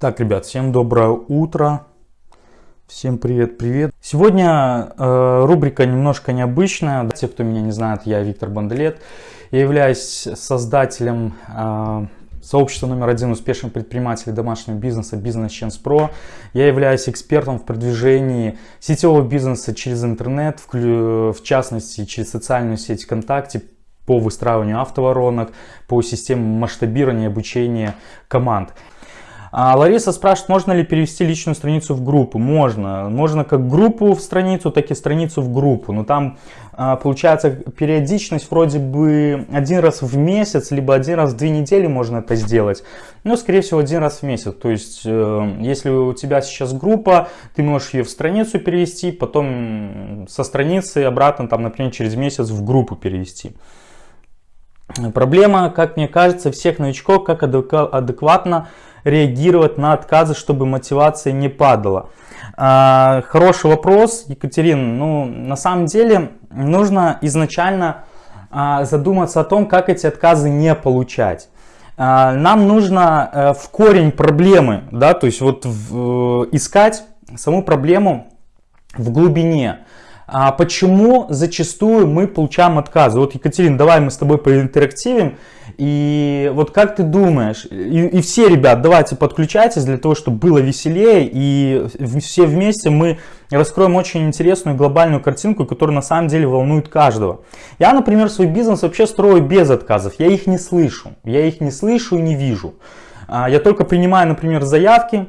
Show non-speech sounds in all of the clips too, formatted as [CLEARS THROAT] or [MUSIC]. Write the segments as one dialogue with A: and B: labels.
A: Так, ребят, всем доброе утро. Всем привет-привет. Сегодня э, рубрика немножко необычная. Те, кто меня не знает, я Виктор Банделет. Я являюсь создателем э, сообщества номер один успешных предпринимателей домашнего бизнеса Business Chance Pro. Я являюсь экспертом в продвижении сетевого бизнеса через интернет, в, в частности через социальную сеть ВКонтакте, по выстраиванию автоворонок, по системе масштабирования и обучения команд. А Лариса спрашивает, можно ли перевести личную страницу в группу? Можно. Можно как группу в страницу, так и страницу в группу. Но там а, получается периодичность вроде бы один раз в месяц, либо один раз в две недели можно это сделать. Но скорее всего один раз в месяц. То есть э, если у тебя сейчас группа, ты можешь ее в страницу перевести, потом со страницы обратно, там, например, через месяц в группу перевести. Проблема, как мне кажется, всех новичков, как адекватно реагировать на отказы, чтобы мотивация не падала. А, хороший вопрос, Екатерина. Ну, на самом деле нужно изначально а, задуматься о том, как эти отказы не получать. А, нам нужно э, в корень проблемы, да, то есть вот в, искать саму проблему в глубине. А почему зачастую мы получаем отказы? Вот, Екатерина, давай мы с тобой поинтерактивим. И вот как ты думаешь, и, и все, ребят, давайте подключайтесь для того, чтобы было веселее, и все вместе мы раскроем очень интересную глобальную картинку, которая на самом деле волнует каждого. Я, например, свой бизнес вообще строю без отказов, я их не слышу, я их не слышу и не вижу. А, я только принимаю, например, заявки,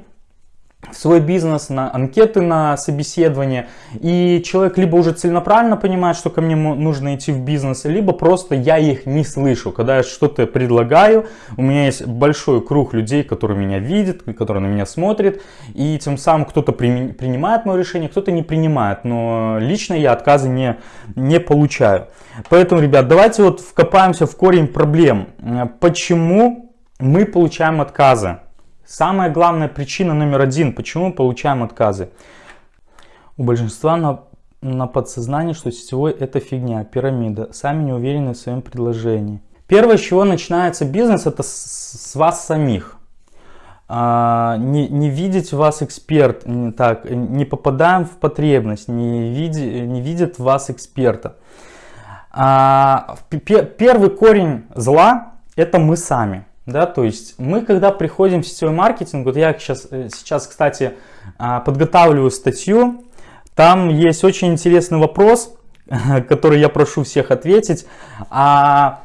A: в свой бизнес, на анкеты на собеседование. И человек либо уже целенаправленно понимает, что ко мне нужно идти в бизнес, либо просто я их не слышу. Когда я что-то предлагаю, у меня есть большой круг людей, которые меня видят, которые на меня смотрят. И тем самым кто-то при, принимает мое решение, кто-то не принимает. Но лично я отказы не, не получаю. Поэтому, ребят, давайте вот вкопаемся в корень проблем. Почему мы получаем отказы? Самая главная причина номер один, почему мы получаем отказы. У большинства на, на подсознании, что сетевой это фигня, пирамида, сами не уверены в своем предложении. Первое, с чего начинается бизнес, это с, с вас самих. А, не, не видеть вас эксперт, не, так, не попадаем в потребность, не, види, не видит вас эксперта. А, первый корень зла это мы сами. Да, то есть мы, когда приходим в сетевой маркетинг, вот я сейчас, э, сейчас, кстати, а, подготавливаю статью, там есть очень интересный вопрос, [LAUGHS] который я прошу всех ответить. А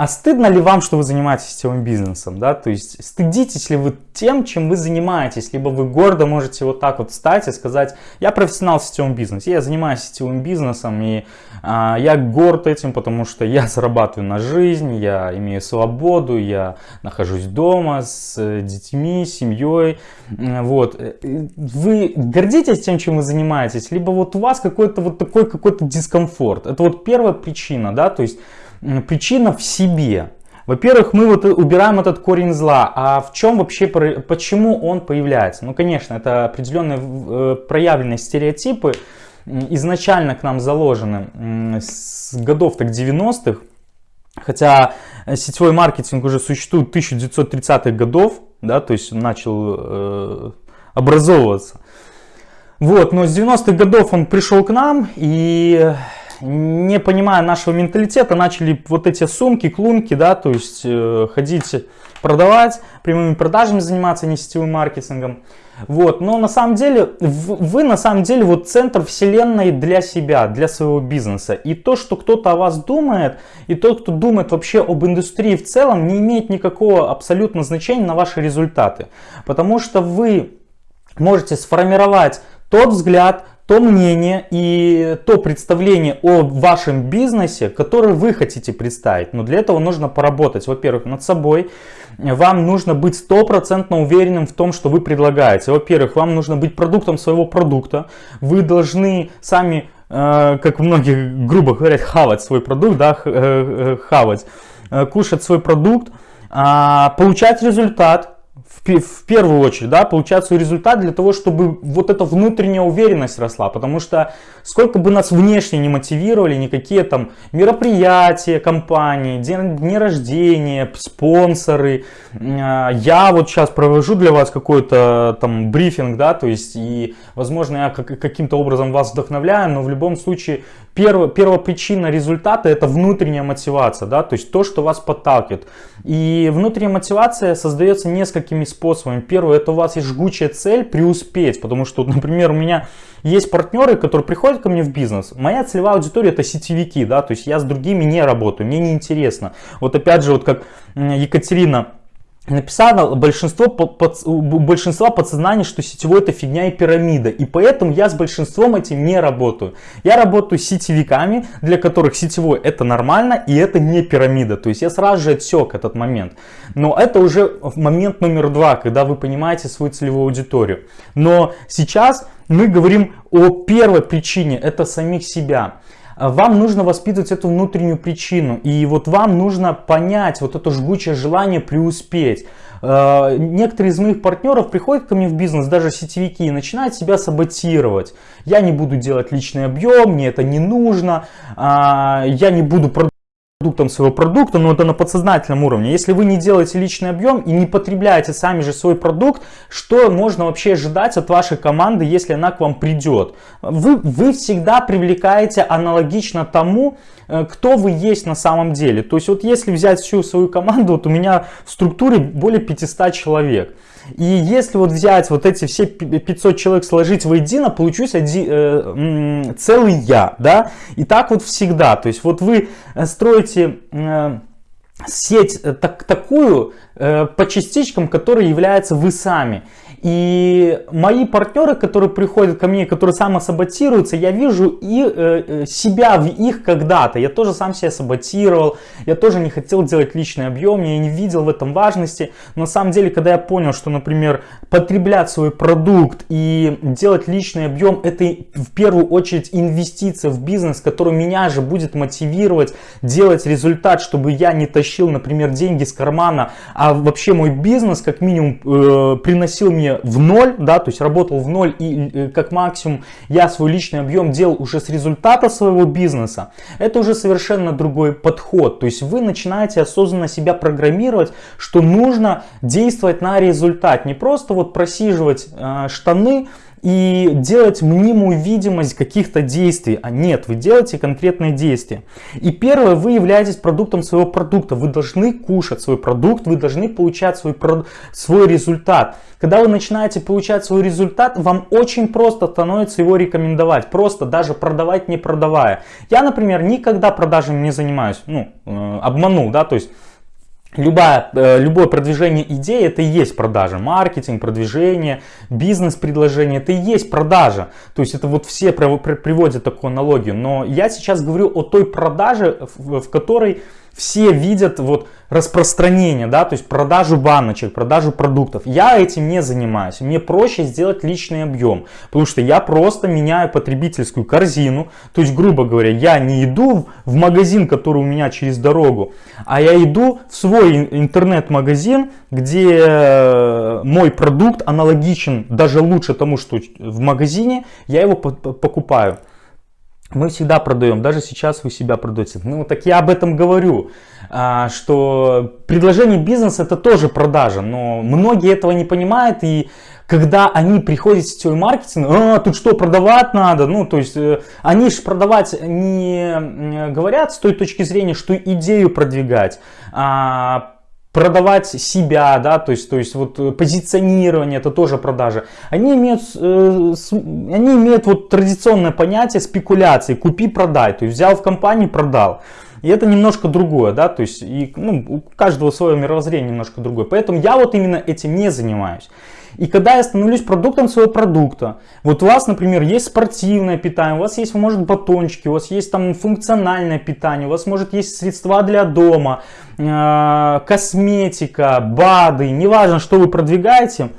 A: а стыдно ли вам, что вы занимаетесь сетевым бизнесом? Да? То есть стыдитесь ли вы тем, чем вы занимаетесь? Либо вы гордо можете вот так вот встать и сказать, я профессионал в сетевом бизнесе, я занимаюсь сетевым бизнесом, и а, я горд этим, потому что я зарабатываю на жизнь, я имею свободу, я нахожусь дома с э, детьми, семьей. Вот. Вы гордитесь тем, чем вы занимаетесь? Либо вот у вас какой-то вот такой какой-то дискомфорт? Это вот первая причина, да, то есть причина в себе. Во-первых, мы вот убираем этот корень зла. А в чем вообще, почему он появляется? Ну, конечно, это определенные э, проявленные стереотипы, изначально к нам заложены с годов так 90-х. Хотя сетевой маркетинг уже существует 1930-х годов, да, то есть начал э, образовываться. Вот, но с 90-х годов он пришел к нам, и не понимая нашего менталитета, начали вот эти сумки, клунки, да, то есть э, ходить продавать, прямыми продажами заниматься, не сетевым маркетингом. Вот, но на самом деле, вы на самом деле вот центр вселенной для себя, для своего бизнеса. И то, что кто-то о вас думает, и тот, кто думает вообще об индустрии в целом, не имеет никакого абсолютно значения на ваши результаты. Потому что вы можете сформировать тот взгляд, то мнение и то представление о вашем бизнесе, которое вы хотите представить. Но для этого нужно поработать, во-первых, над собой. Вам нужно быть стопроцентно уверенным в том, что вы предлагаете. Во-первых, вам нужно быть продуктом своего продукта. Вы должны сами, э, как многие грубо говорят, хавать свой продукт, да, э, э, хавать, кушать свой продукт, а, получать результат, в, первую очередь, да, получать свой результат для того, чтобы вот эта внутренняя уверенность росла. Потому что сколько бы нас внешне не мотивировали, никакие там мероприятия, компании, день, дни рождения, спонсоры. А, я вот сейчас провожу для вас какой-то там брифинг, да, то есть и, возможно, я каким-то образом вас вдохновляю, но в любом случае Первая, первая причина результата это внутренняя мотивация, да, то есть то, что вас подталкивает. И внутренняя мотивация создается несколькими способами. Первое, это у вас есть жгучая цель преуспеть, потому что, например, у меня есть партнеры, которые приходят ко мне в бизнес. Моя целевая аудитория это сетевики, да, то есть я с другими не работаю, мне не интересно. Вот опять же, вот как Екатерина написано большинство, под, у большинства подсознания, что сетевой это фигня и пирамида. И поэтому я с большинством этим не работаю. Я работаю с сетевиками, для которых сетевой это нормально и это не пирамида. То есть я сразу же отсек этот момент. Но это уже момент номер два, когда вы понимаете свою целевую аудиторию. Но сейчас мы говорим о первой причине, это самих себя. Вам нужно воспитывать эту внутреннюю причину. И вот вам нужно понять вот это жгучее желание преуспеть. А, некоторые из моих партнеров приходят ко мне в бизнес, даже сетевики, и начинают себя саботировать. Я не буду делать личный объем, мне это не нужно, а, я не буду продуктом своего продукта, но это на подсознательном уровне. Если вы не делаете личный объем и не потребляете сами же свой продукт, что можно вообще ожидать от вашей команды, если она к вам придет? Вы, вы всегда привлекаете аналогично тому, э, кто вы есть на самом деле. То есть вот если взять всю свою команду, вот у меня в структуре более 500 человек. И если вот взять вот эти все 500 человек сложить воедино, получусь один, э, целый я, да. И так вот всегда. То есть вот вы э, строите э, сеть э, так, такую э, по частичкам, которые являются вы сами. И мои партнеры, которые приходят ко мне, которые самосаботируются, я вижу и, э, э, себя в их когда-то. Я тоже сам себя саботировал, я тоже не хотел делать личный объем, я не видел в этом важности. Но на самом деле, когда я понял, что, например, потреблять свой продукт и делать личный объем, это в первую очередь инвестиция в бизнес, который меня же будет мотивировать делать результат, чтобы я не тащил, например, деньги с кармана, а вообще мой бизнес как минимум э, приносил мне в ноль, да, то есть работал в ноль и э, как максимум я свой личный объем делал уже с результата своего бизнеса, это уже совершенно другой подход. То есть вы начинаете осознанно себя программировать, что нужно действовать на результат, не просто вот просиживать э, штаны, и делать мнимую видимость каких-то действий. А нет, вы делаете конкретные действия. И первое, вы являетесь продуктом своего продукта. Вы должны кушать свой продукт, вы должны получать свой, свой результат. Когда вы начинаете получать свой результат, вам очень просто становится его рекомендовать. Просто даже продавать не продавая. Я, например, никогда продажами не занимаюсь. Ну, э, обманул, да, то есть Любая, э, любое продвижение идеи это и есть продажа. Маркетинг, продвижение, бизнес-предложение это и есть продажа. То есть это вот все приводят такую аналогию. Но я сейчас говорю о той продаже, в которой все видят вот распространение, да, то есть продажу баночек, продажу продуктов. Я этим не занимаюсь. Мне проще сделать личный объем, потому что я просто меняю потребительскую корзину. То есть, грубо говоря, я не иду в магазин, который у меня через дорогу, а я иду в свой интернет-магазин, где э, мой продукт аналогичен, даже лучше тому, что в магазине, я его покупаю мы всегда продаем, даже сейчас вы себя продаете. Ну, так я об этом говорю, что предложение бизнеса это тоже продажа, но многие этого не понимают и когда они приходят в сетевой маркетинг, а, тут что, продавать надо? Ну, то есть, э, они же продавать не говорят с той точки зрения, что идею продвигать, а продавать себя, да, то есть, то есть вот позиционирование, это тоже продажа. Они имеют, э, они имеют вот традиционное понятие спекуляции, купи-продай, то есть взял в компании, продал. И это немножко другое, да, то есть и, ну, у каждого свое мировоззрение немножко другое. Поэтому я вот именно этим не занимаюсь. И когда я становлюсь продуктом своего продукта, вот у вас, например, есть спортивное питание, у вас есть, может, батончики, у вас есть там функциональное питание, у вас, может, есть средства для дома, э, косметика, БАДы, неважно, что вы продвигаете,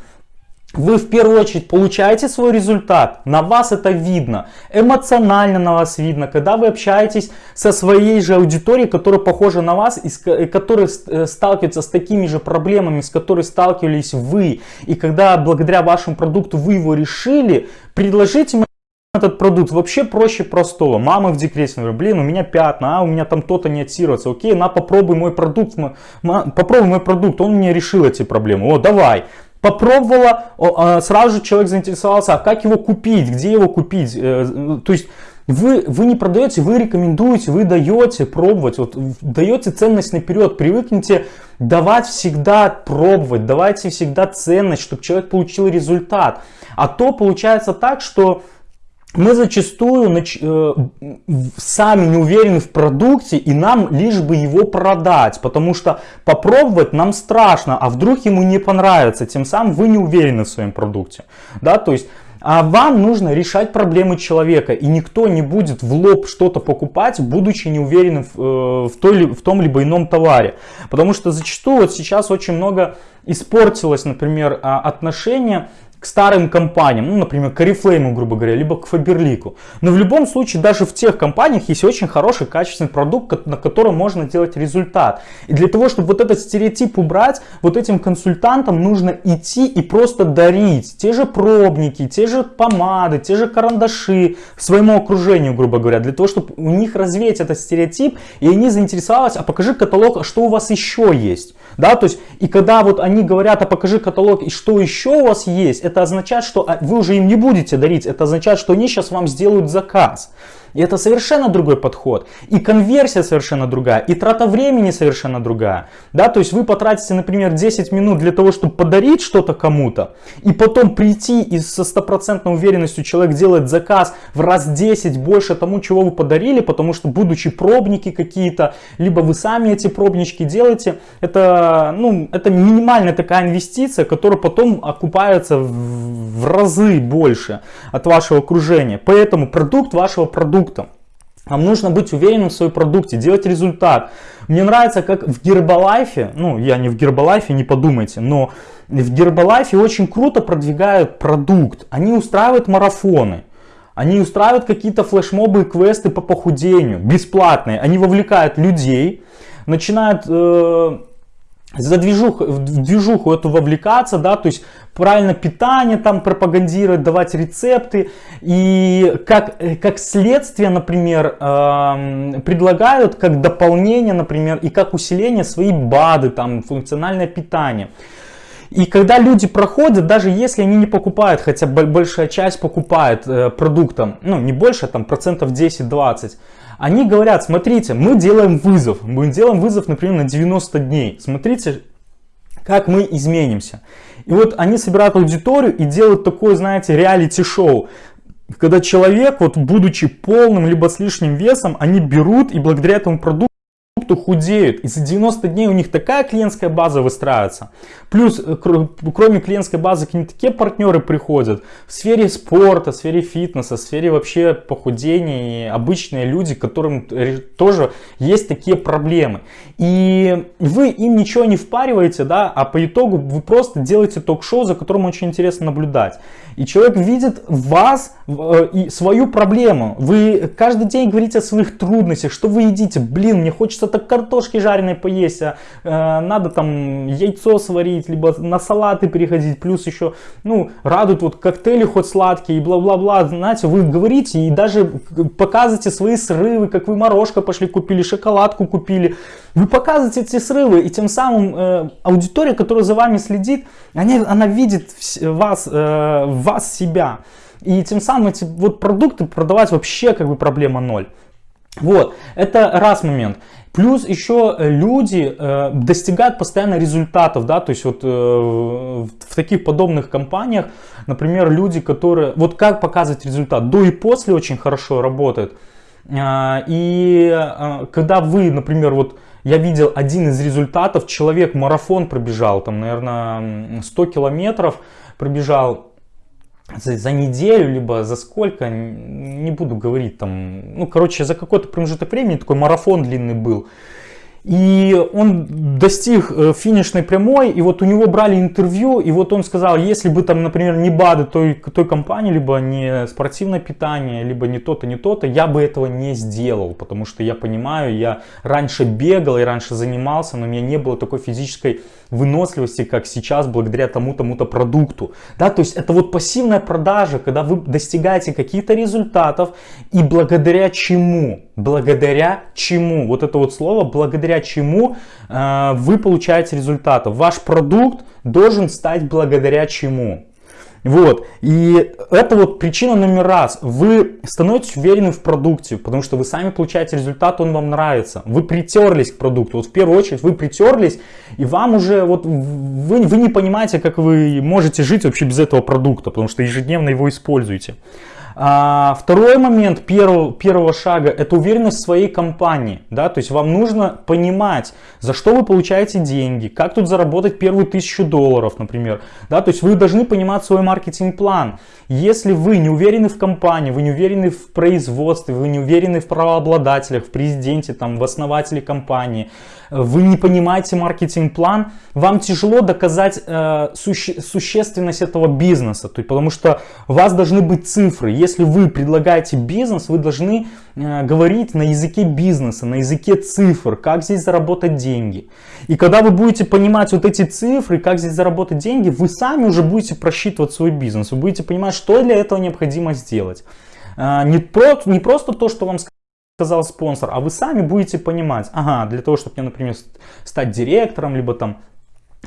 A: вы в первую очередь получаете свой результат, на вас это видно, эмоционально на вас видно, когда вы общаетесь со своей же аудиторией, которая похожа на вас, и которая э, сталкивается с такими же проблемами, с которыми сталкивались вы, и когда благодаря вашему продукту вы его решили, предложите мне этот продукт вообще проще простого. Мама в декрете, например, блин, у меня пятна, а у меня там то-то не отсируется. Окей, на попробуй мой продукт, попробуй мой продукт, он мне решил эти проблемы. О, давай. Попробовала, а, сразу же человек заинтересовался, а как его купить, где его купить. Э, то есть вы, вы не продаете, вы рекомендуете, вы даете пробовать, вот, даете ценность наперед, привыкните давать всегда пробовать, давайте всегда ценность, чтобы человек получил результат. А то получается так, что мы зачастую нач... э, сами не уверены в продукте и нам лишь бы его продать, потому что попробовать нам страшно, а вдруг ему не понравится, тем самым вы не уверены в своем продукте. Да, то есть а вам нужно решать проблемы человека, и никто не будет в лоб что-то покупать, будучи не уверенным в, э, в, той, в том либо ином товаре. Потому что зачастую вот сейчас очень много испортилось, например, а, отношения к старым компаниям, ну, например, к Oriflame, грубо говоря, либо к Faberlic. Но в любом случае, даже в тех компаниях есть очень хороший, качественный продукт, на котором можно делать результат. И для того, чтобы вот этот стереотип убрать, вот этим консультантам нужно идти и просто дарить те же пробники, те же помады, те же карандаши своему окружению, грубо говоря, для того, чтобы у них развеять этот стереотип, и они заинтересовались, а покажи каталог, а что у вас еще есть. Да, то есть, и когда вот они говорят, а покажи каталог, и что еще у вас есть, это означает, что а, вы уже им не будете дарить, это означает, что они сейчас вам сделают заказ. И это совершенно другой подход. И конверсия совершенно другая, и трата времени совершенно другая. Да, то есть вы потратите, например, 10 минут для того, чтобы подарить что-то кому-то, и потом прийти и со стопроцентной уверенностью человек делает заказ в раз 10 больше тому, чего вы подарили, потому что будучи пробники какие-то, либо вы сами эти пробнички делаете, это, ну, это минимальная такая инвестиция, которая потом окупается в, в разы больше от вашего окружения. Поэтому продукт вашего продукта продуктом. Вам нужно быть уверенным в своем продукте, делать результат. Мне нравится, как в Гербалайфе, ну я не в Гербалайфе, не подумайте, но в Гербалайфе очень круто продвигают продукт. Они устраивают марафоны. Они устраивают какие-то флешмобы и квесты по похудению, бесплатные. Они вовлекают людей, начинают э, за движуху, в движуху эту вовлекаться, да, то есть правильно питание там пропагандировать, давать рецепты. И как, как следствие, например, э, предлагают как дополнение, например, и как усиление свои БАДы, там, функциональное питание. И когда люди проходят, даже если они не покупают, хотя большая часть покупает э, продуктом, ну не больше, там процентов 10-20, они говорят, смотрите, мы делаем вызов, мы делаем вызов, например, на 90 дней, смотрите, как мы изменимся. И вот они собирают аудиторию и делают такое, знаете, реалити-шоу, когда человек, вот будучи полным либо с лишним весом, они берут и благодаря этому продукту кто худеют. И за 90 дней у них такая клиентская база выстраивается. Плюс, э, кроме клиентской базы, к ним такие партнеры приходят в сфере спорта, в сфере фитнеса, в сфере вообще похудения. И обычные люди, которым тоже есть такие проблемы. И вы им ничего не впариваете, да, а по итогу вы просто делаете ток-шоу, за которым очень интересно наблюдать. И человек видит вас и свою проблему. Вы каждый день говорите о своих трудностях, что вы едите. Блин, мне хочется так картошки жареной поесть, а э, надо там яйцо сварить, либо на салаты переходить. Плюс еще, ну, радуют вот коктейли хоть сладкие и бла-бла-бла. Знаете, вы говорите и даже показываете свои срывы, как вы морожка пошли купили, шоколадку купили. Вы показываете эти срывы, и тем самым э, аудитория, которая за вами следит, они, она видит вас, э, вас себя. И тем самым эти вот продукты продавать вообще как бы проблема ноль. Вот, это раз момент. Плюс еще люди э, достигают постоянно результатов, да, то есть вот э, в таких подобных компаниях, например, люди, которые, вот как показывать результат, до и после очень хорошо работают. Э, и э, когда вы, например, вот я видел один из результатов, человек марафон пробежал, там, наверное, 100 километров пробежал за, за неделю, либо за сколько, не буду говорить там, ну, короче, за какой-то промежуток времени такой марафон длинный был. И он достиг э, финишной прямой, и вот у него брали интервью, и вот он сказал, если бы там, например, не БАДы той, той компании, либо не спортивное питание, либо не то-то, не то-то, я бы этого не сделал, потому что я понимаю, я раньше бегал и раньше занимался, но у меня не было такой физической выносливости, как сейчас, благодаря тому-тому-то продукту. Да, то есть это вот пассивная продажа, когда вы достигаете каких-то результатов, и благодаря чему? Благодаря чему? Вот это вот слово, благодаря чему э, вы получаете результаты. Ваш продукт должен стать благодаря чему? Вот, и это вот причина номер раз. Вы становитесь уверены в продукте, потому что вы сами получаете результат, он вам нравится. Вы притерлись к продукту. Вот в первую очередь вы притерлись, и вам уже, вот вы, вы не понимаете, как вы можете жить вообще без этого продукта, потому что ежедневно его используете. А, второй момент первого, первого шага это уверенность в своей компании. Да? То есть вам нужно понимать, за что вы получаете деньги, как тут заработать первую тысячу долларов, например. Да? То есть вы должны понимать свой маркетинг-план. Если вы не уверены в компании, вы не уверены в производстве, вы не уверены в правообладателях, в президенте, там, в основателе компании, вы не понимаете маркетинг-план, вам тяжело доказать э, суще, существенность этого бизнеса, то есть, потому что у вас должны быть цифры. Если вы предлагаете бизнес, вы должны э, говорить на языке бизнеса, на языке цифр, как здесь заработать деньги. И когда вы будете понимать вот эти цифры, как здесь заработать деньги, вы сами уже будете просчитывать свой бизнес, вы будете понимать, что для этого необходимо сделать. Э, не, про, не просто то, что вам сказал спонсор, а вы сами будете понимать, ага, для того, чтобы мне, например, стать директором, либо там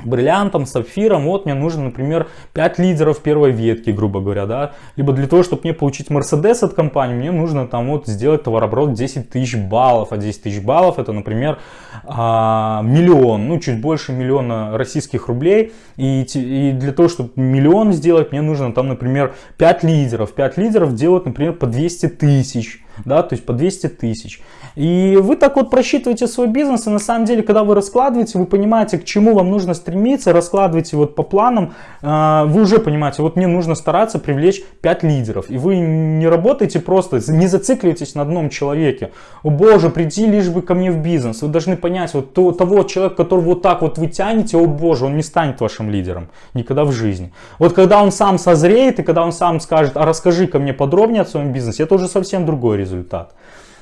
A: бриллиантом, сапфиром, вот мне нужно, например, 5 лидеров первой ветки, грубо говоря, да, либо для того, чтобы мне получить Мерседес от компании, мне нужно там вот сделать товарооборот 10 тысяч баллов, а 10 тысяч баллов это, например, а, миллион, ну, чуть больше миллиона российских рублей, и, и для того, чтобы миллион сделать, мне нужно там, например, 5 лидеров, 5 лидеров делать, например, по 200 тысяч, да, то есть по 200 тысяч. И вы так вот просчитываете свой бизнес, и на самом деле, когда вы раскладываете, вы понимаете, к чему вам нужно стремиться, раскладываете вот по планам, а, вы уже понимаете, вот мне нужно стараться привлечь 5 лидеров. И вы не работаете просто, не зацикливаетесь на одном человеке. О боже, приди лишь бы ко мне в бизнес. Вы должны понять, вот того человека, которого вот так вот вы тянете, о боже, он не станет вашим лидером. Никогда в жизни. Вот когда он сам созреет, и когда он сам скажет, а расскажи ко мне подробнее о своем бизнесе, это уже совсем другой результат.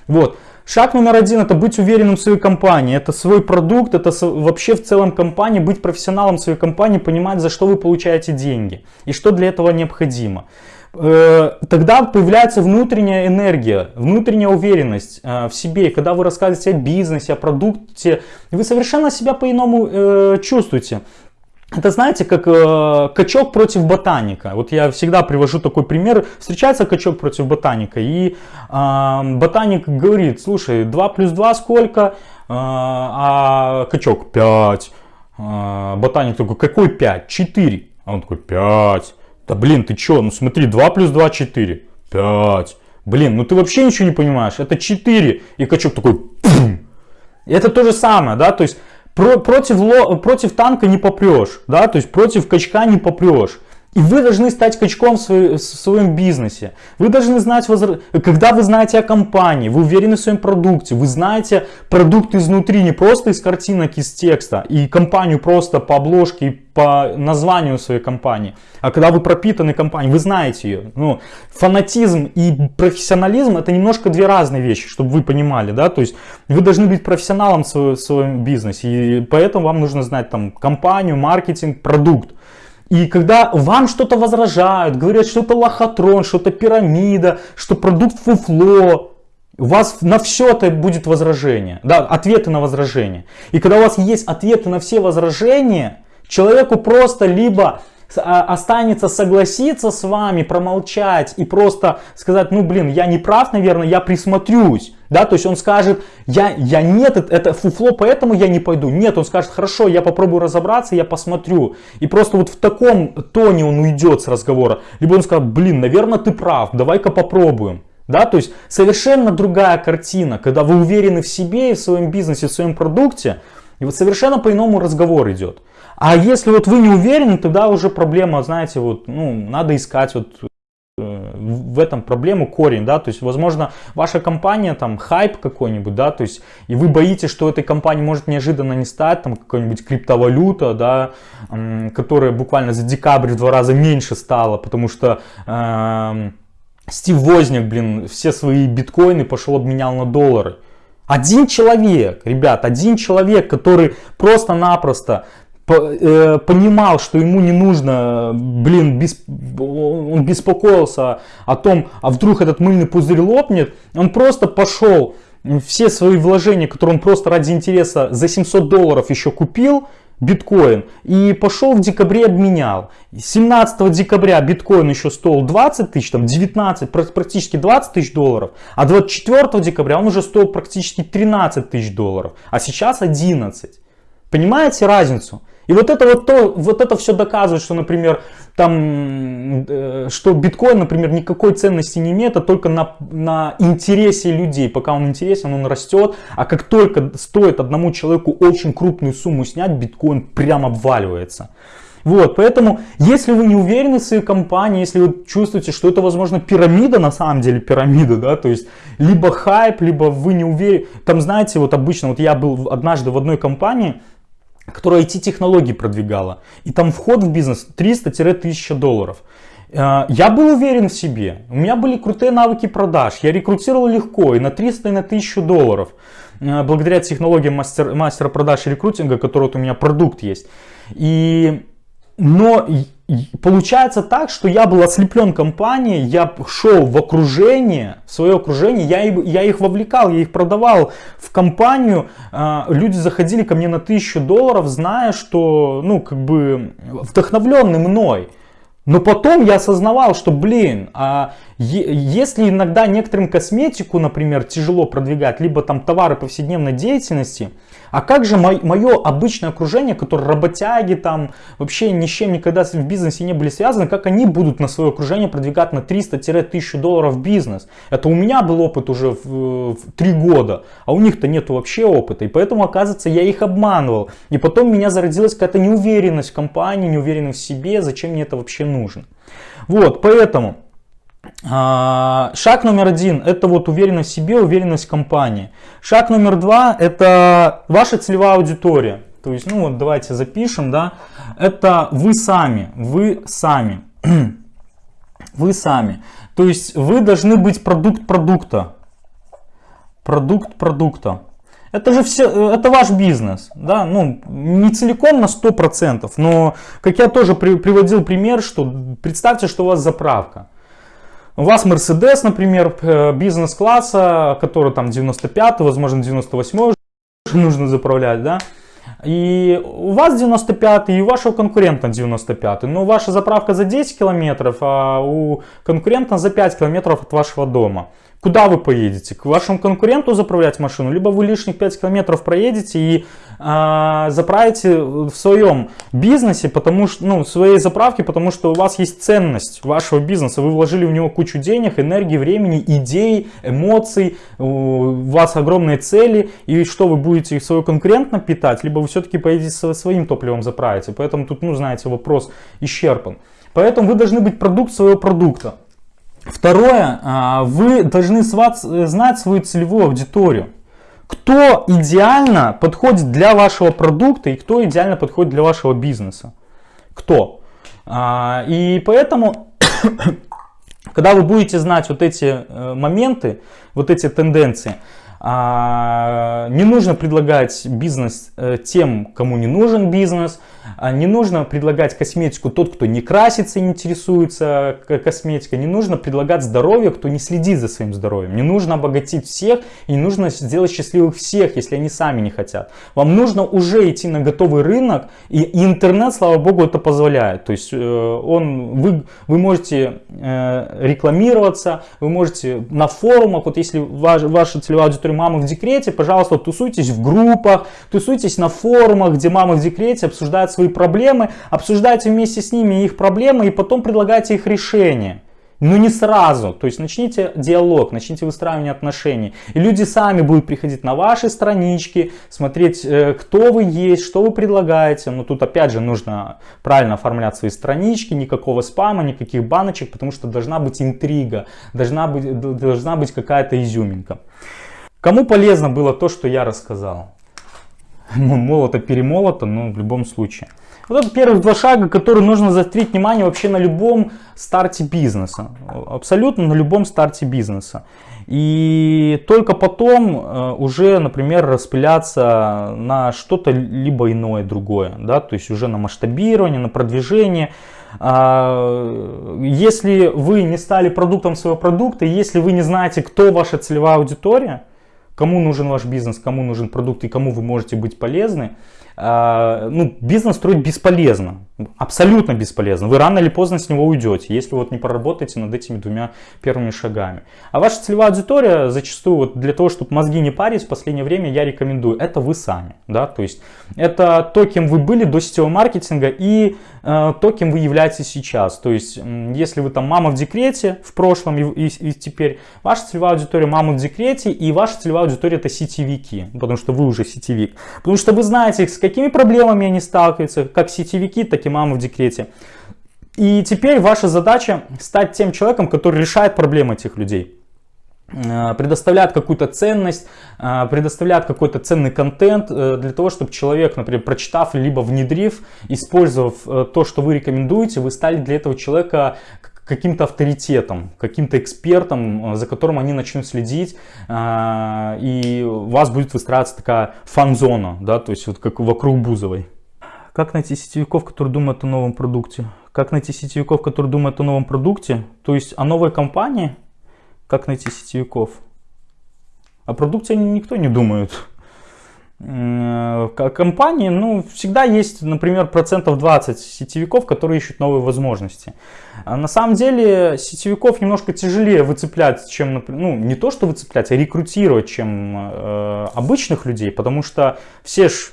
A: Вот. Шаг номер один это быть уверенным в своей компании. Это свой продукт, это вообще в целом компании, быть профессионалом своей компании, понимать, за что вы получаете деньги и что для этого необходимо. Э, тогда появляется внутренняя энергия, внутренняя уверенность э, в себе. Когда вы рассказываете о бизнесе, о продукте, вы совершенно себя по-иному э, чувствуете. Это знаете, как э, качок против ботаника. Вот я всегда привожу такой пример. Встречается качок против ботаника, и э, ботаник говорит, слушай, 2 плюс 2 сколько? Э, а качок 5. Э, ботаник такой, какой 5? 4. А он такой, 5. Да блин, ты чё? Ну смотри, 2 плюс 2 4. 5. Блин, ну ты вообще ничего не понимаешь. Это 4. И качок такой, Пум! Это то же самое, да, то есть про, против, против танка не попрешь, да, то есть против качка не попрешь. И вы должны стать качком в, свой, в своем бизнесе. Вы должны знать, когда вы знаете о компании, вы уверены в своем продукте, вы знаете продукт изнутри, не просто из картинок, из текста, и компанию просто по обложке по названию своей компании. А когда вы пропитаны компанией, вы знаете ее. Ну, фанатизм и профессионализм это немножко две разные вещи, чтобы вы понимали. Да? То есть вы должны быть профессионалом в своем бизнесе, и поэтому вам нужно знать там компанию, маркетинг, продукт. И когда вам что-то возражают, говорят, что это лохотрон, что это пирамида, что продукт фуфло, у вас на все это будет возражение, да, ответы на возражения. И когда у вас есть ответы на все возражения, человеку просто либо останется согласиться с вами, промолчать и просто сказать, ну блин, я не прав, наверное, я присмотрюсь. Да, то есть он скажет, я, я нет, это, это фуфло, поэтому я не пойду. Нет, он скажет, хорошо, я попробую разобраться, я посмотрю. И просто вот в таком тоне он уйдет с разговора. Либо он скажет, блин, наверное, ты прав, давай-ка попробуем. Да, то есть совершенно другая картина, когда вы уверены в себе и в своем бизнесе, в своем продукте, и вот совершенно по-иному разговор идет. А если вот вы не уверены, тогда уже проблема, знаете, вот, ну, надо искать вот э, в этом проблему корень, да, то есть, возможно, ваша компания, там, хайп какой-нибудь, да, то есть, и вы боитесь, что этой компании может неожиданно не стать, там, какая-нибудь криптовалюта, да, которая буквально за декабрь в два раза меньше стала, потому что... Э, Стив Возняк, блин, все свои биткоины пошел обменял на доллары. Один человек, ребят, один человек, который просто-напросто понимал, что ему не нужно, блин, бесп... он беспокоился о том, а вдруг этот мыльный пузырь лопнет, он просто пошел, все свои вложения, которые он просто ради интереса за 700 долларов еще купил, биткоин и пошел в декабре обменял. 17 декабря биткоин еще стоил 20 тысяч, там 19, практически 20 тысяч долларов, а 24 декабря он уже стоил практически 13 тысяч долларов, а сейчас 11. Понимаете разницу? И вот это вот то, вот это все доказывает, что, например, там, э, что биткоин, например, никакой ценности не имеет, а только на, на интересе людей. Пока он интересен, он растет, а как только стоит одному человеку очень крупную сумму снять, биткоин прям обваливается. Вот, поэтому, если вы не уверены в своей компании, если вы чувствуете, что это, возможно, пирамида, на самом деле пирамида, да, то есть, либо хайп, либо вы не уверены, там, знаете, вот обычно, вот я был однажды в одной компании, которая IT-технологии продвигала. И там вход в бизнес 300-1000 долларов. Э, я был уверен в себе, у меня были крутые навыки продаж, я рекрутировал легко и на 300 и на 1000 долларов. Э, благодаря технологиям мастер, мастера продаж и рекрутинга, который вот у меня продукт есть. И, но получается так, что я был ослеплен компанией, я шел в окружение, в свое окружение, я, я их вовлекал, я их продавал в компанию, а, люди заходили ко мне на тысячу долларов, зная, что, ну, как бы, вдохновленный мной. Но потом я осознавал, что, блин, а если иногда некоторым косметику, например, тяжело продвигать, либо там товары повседневной деятельности, а как же мое обычное окружение, которое работяги там вообще ни с чем никогда в бизнесе не были связаны, как они будут на свое окружение продвигать на 300-1000 долларов бизнес? Это у меня был опыт уже в, в 3 года, а у них-то нету вообще опыта. И поэтому, оказывается, я их обманывал. И потом у меня зародилась какая-то неуверенность в компании, неуверенность в себе, зачем мне это вообще нужно. Вот, поэтому... А, шаг номер один – это вот уверенность в себе, уверенность в компании. Шаг номер два – это ваша целевая аудитория. То есть, ну вот давайте запишем, да, это вы сами, вы сами, [CLEARS THROAT] вы сами. То есть вы должны быть продукт продукта, продукт продукта. Это же все, это ваш бизнес, да, ну, не целиком на 100%, но, как я тоже при, приводил пример, что представьте, что у вас заправка. У вас Mercedes, например, э, бизнес-класса, который там 95, возможно 98 нужно заправлять, да. И у вас 95 и у вашего конкурента 95, но ваша заправка за 10 километров, а у конкурента за 5 километров от вашего дома. Куда вы поедете? К вашему конкуренту заправлять машину, либо вы лишних 5 километров проедете и э, заправите в своем бизнесе, потому что, ну, в своей заправке, потому что у вас есть ценность вашего бизнеса, вы вложили в него кучу денег, энергии, времени, идей, эмоций, у вас огромные цели, и что вы будете свой конкурент напитать, либо вы все-таки поедете своим топливом заправите, поэтому тут, ну, знаете, вопрос исчерпан. Поэтому вы должны быть продукт своего продукта. Второе, а, вы должны знать свою целевую аудиторию. Кто идеально подходит для вашего продукта и кто идеально подходит для вашего бизнеса. Кто. А, и поэтому, [COUGHS] когда вы будете знать вот эти э, моменты, вот эти тенденции, не нужно предлагать бизнес э, тем, кому не нужен бизнес. А, не нужно предлагать косметику тот, кто не красится и не интересуется косметикой. Не нужно предлагать здоровье, кто не следит за своим здоровьем. Не нужно обогатить всех и не нужно сделать счастливых всех, если они сами не хотят. Вам нужно уже идти на готовый рынок. И, интернет, слава богу, это позволяет. То есть э, он, вы, вы можете э, рекламироваться, вы можете на форумах, вот если ваш, ваша целевая аудитория которые мамы в декрете, пожалуйста, тусуйтесь в группах, тусуйтесь на форумах, где мамы в декрете обсуждают свои проблемы, обсуждайте вместе с ними их проблемы и потом предлагайте их решение. но не сразу. То есть начните диалог, начните выстраивание отношений. И люди сами будут приходить на ваши странички, смотреть, э, кто вы есть, что вы предлагаете. Но тут опять же нужно правильно оформлять свои странички, никакого спама, никаких баночек, потому что должна быть интрига, должна быть, должна быть какая-то изюминка. Кому полезно было то, что я рассказал? Молото-перемолото, но в любом случае. Вот это первых два шага, которые нужно заострить внимание вообще на любом старте бизнеса. Абсолютно на любом старте бизнеса. И только потом э, уже, например, распыляться на что-то либо иное, другое. Да? То есть уже на масштабирование, на продвижение. А, если вы не стали продуктом своего продукта, если вы не знаете, кто ваша целевая аудитория, кому нужен ваш бизнес, кому нужен продукт и кому вы можете быть полезны, а, ну, бизнес строить бесполезно, абсолютно бесполезно. Вы рано или поздно с него уйдете, если вот не проработаете над этими двумя первыми шагами. А ваша целевая аудитория зачастую вот для того, чтобы мозги не парить, в последнее время я рекомендую, это вы сами. Да? То есть это то, кем вы были до сетевого маркетинга и э, то, кем вы являетесь сейчас. То есть если вы там мама в декрете в прошлом и, и, и теперь, ваша целевая аудитория мама в декрете и ваша целевая аудитория это сетевики, потому что вы уже сетевик. Потому что вы знаете, с какими проблемами они сталкиваются, как сетевики, так и мамы в декрете. И теперь ваша задача стать тем человеком, который решает проблемы этих людей э, предоставляет какую-то ценность, э, предоставляет какой-то ценный контент э, для того, чтобы человек, например, прочитав, либо внедрив, использовав то, что вы рекомендуете, вы стали для этого человека каким-то авторитетом, каким-то экспертом, за которым они начнут следить, и у вас будет выстраиваться такая фан-зона, да, то есть вот как вокруг Бузовой. Как найти сетевиков, которые думают о новом продукте? Как найти сетевиков, которые думают о новом продукте? То есть о новой компании? Как найти сетевиков? О продукте никто не думает. Компании, ну, всегда есть, например, процентов 20 сетевиков, которые ищут новые возможности. А на самом деле сетевиков немножко тяжелее выцеплять, чем, ну, не то что выцеплять, а рекрутировать, чем э, обычных людей, потому что все ж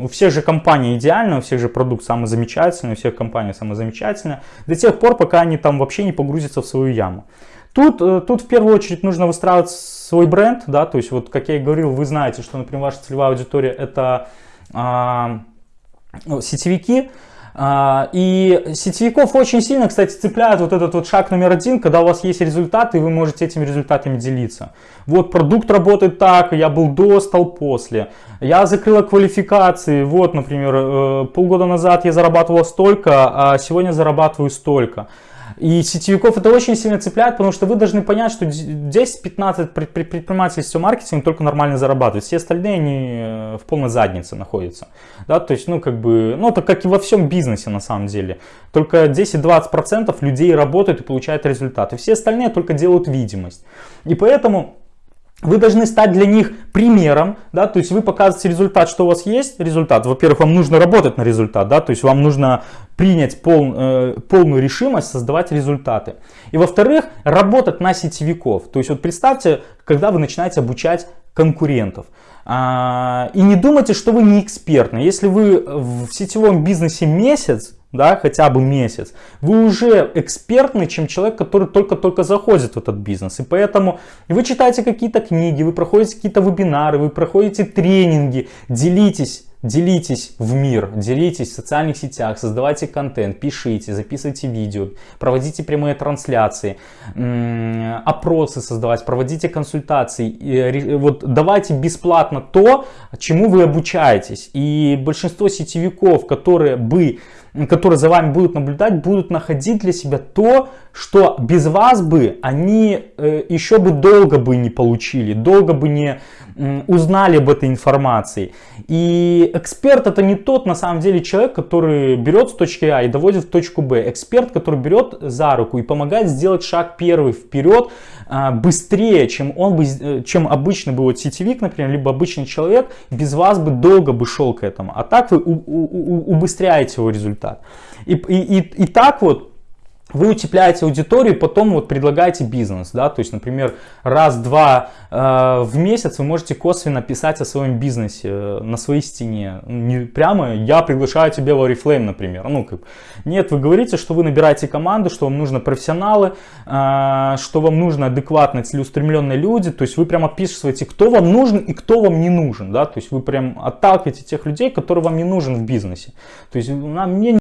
A: у всех же компаний идеально, у всех же продукт самый замечательный, у всех компаний самый замечательный, до тех пор, пока они там вообще не погрузятся в свою яму. Тут, э, тут в первую очередь нужно выстраивать свой бренд, да, то есть вот как я и говорил, вы знаете, что, например, ваша целевая аудитория это а, ну, сетевики, и сетевиков очень сильно, кстати, цепляет вот этот вот шаг номер один, когда у вас есть результаты, и вы можете этими результатами делиться. Вот продукт работает так, я был до, стал после. Я закрыла квалификации, вот, например, э, полгода назад я зарабатывала столько, а сегодня зарабатываю столько. И сетевиков это очень сильно цепляет, потому что вы должны понять, что 10-15 предпринимателей сетевого маркетинга только нормально зарабатывают. Все остальные они э, в полной заднице находятся. Да, то есть, ну, как бы, ну, это как и во всем бизнесе на самом деле. Только 10-20% людей работают и получают результаты. Все остальные только делают видимость. И поэтому вы должны стать для них примером, да, то есть вы показываете результат, что у вас есть результат. Во-первых, вам нужно работать на результат, да, то есть вам нужно принять пол, э, полную решимость создавать результаты. И во-вторых, работать на сетевиков. То есть вот представьте, когда вы начинаете обучать конкурентов. А, и не думайте, что вы не экспертны. Если вы в сетевом бизнесе месяц, да, хотя бы месяц, вы уже экспертный, чем человек, который только-только заходит в этот бизнес. И поэтому вы читаете какие-то книги, вы проходите какие-то вебинары, вы проходите тренинги, делитесь Делитесь в мир, делитесь в социальных сетях, создавайте контент, пишите, записывайте видео, проводите прямые трансляции, опросы создавать, проводите консультации. Вот давайте бесплатно то, чему вы обучаетесь. И большинство сетевиков, которые бы которые за вами будут наблюдать, будут находить для себя то, что без вас бы они э, еще бы долго бы не получили, долго бы не узнали об этой информации. И эксперт это не тот на самом деле человек, который берет с точки А и доводит в точку Б. Эксперт, который берет за руку и помогает сделать шаг первый вперед быстрее, чем он бы, э, чем обычный бы вот сетевик, например, либо обычный человек, без вас бы долго бы шел к этому. А так вы у, у, у, убыстряете его результат. И, и, и, и так вот вы утепляете аудиторию, потом вот предлагаете бизнес, да, то есть, например, раз-два э, в месяц вы можете косвенно писать о своем бизнесе э, на своей стене, не прямо я приглашаю тебя в Oriflame, например, ну как, нет, вы говорите, что вы набираете команду, что вам нужны профессионалы, э, что вам нужны адекватные, целеустремленные люди, то есть вы прямо описываете, кто вам нужен и кто вам не нужен, да, то есть вы прям отталкиваете тех людей, которые вам не нужен в бизнесе, то есть нам, мне не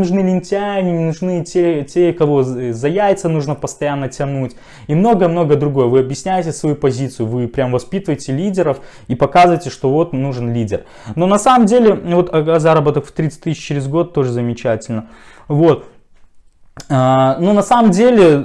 A: нужны лентяи, не нужны те, те, кого за яйца нужно постоянно тянуть и много-много другое. Вы объясняете свою позицию, вы прям воспитываете лидеров и показываете, что вот нужен лидер. Но на самом деле, вот а, заработок в 30 тысяч через год тоже замечательно. Вот. А, ну, на самом деле,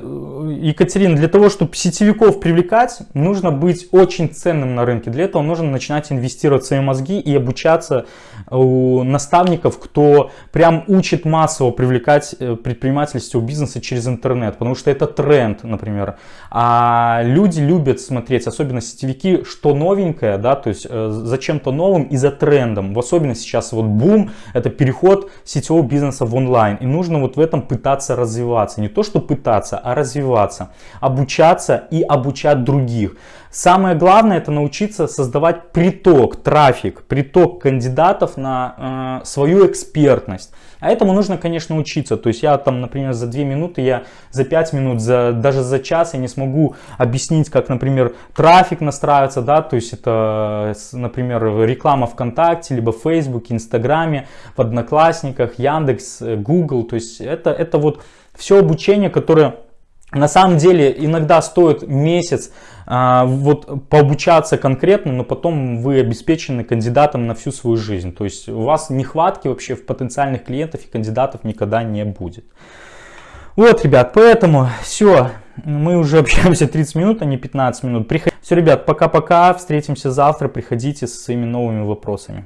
A: Екатерина, для того, чтобы сетевиков привлекать, нужно быть очень ценным на рынке. Для этого нужно начинать инвестировать в свои мозги и обучаться у наставников, кто прям учит массово привлекать э, предпринимательство бизнеса через интернет, потому что это тренд, например. А люди любят смотреть, особенно сетевики, что новенькое, да, то есть э, за чем-то новым и за трендом. В особенности сейчас вот бум, это переход сетевого бизнеса в онлайн. И нужно вот в этом пытаться развиваться. Не то, что пытаться, а развиваться. Обучаться и обучать других. Самое главное это научиться создавать приток, трафик, приток кандидатов на э, свою экспертность. А этому нужно, конечно, учиться. То есть я там, например, за 2 минуты, я за 5 минут, за, даже за час я не смогу объяснить, как, например, трафик настраивается, да, то есть это, например, реклама ВКонтакте, либо в Фейсбуке, Инстаграме, в Одноклассниках, Яндекс, Google. То есть это, это вот все обучение, которое на самом деле иногда стоит месяц а, вот пообучаться конкретно, но потом вы обеспечены кандидатом на всю свою жизнь. То есть у вас нехватки вообще в потенциальных клиентов и кандидатов никогда не будет. Вот, ребят, поэтому все, мы уже общаемся 30 минут, а не 15 минут. Приход... Все, ребят, пока-пока, встретимся завтра, приходите со своими новыми вопросами.